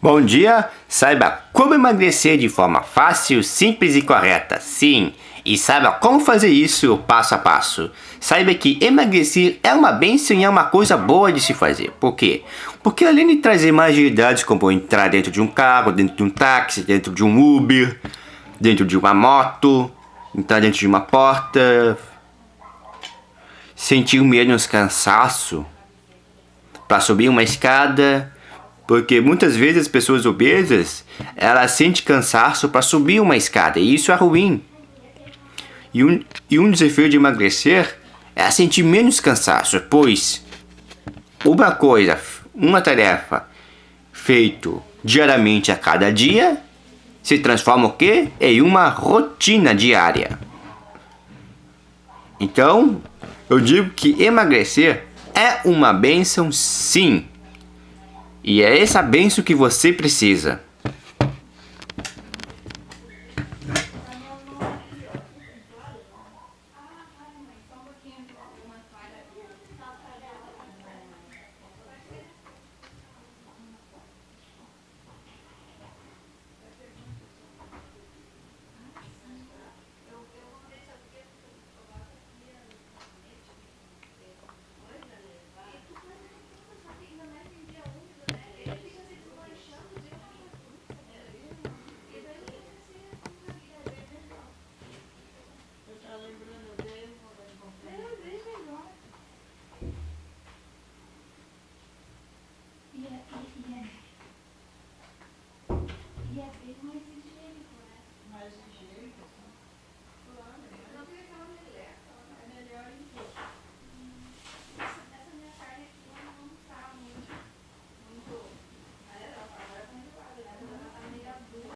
Bom dia! Saiba como emagrecer de forma fácil, simples e correta. Sim, e saiba como fazer isso passo a passo. Saiba que emagrecer é uma bênção e é uma coisa boa de se fazer. Por quê? Porque além de trazer mais agilidades como entrar dentro de um carro, dentro de um táxi, dentro de um Uber, dentro de uma moto, entrar dentro de uma porta, sentir menos cansaço para subir uma escada, porque muitas vezes as pessoas obesas, elas sentem cansaço para subir uma escada, e isso é ruim. E um, e um desafio de emagrecer é sentir menos cansaço, pois uma coisa, uma tarefa feito diariamente a cada dia se transforma o quê? Em uma rotina diária. Então, eu digo que emagrecer é uma benção sim. E é essa benção que você precisa. mais higiênico, né? Mais higiênico.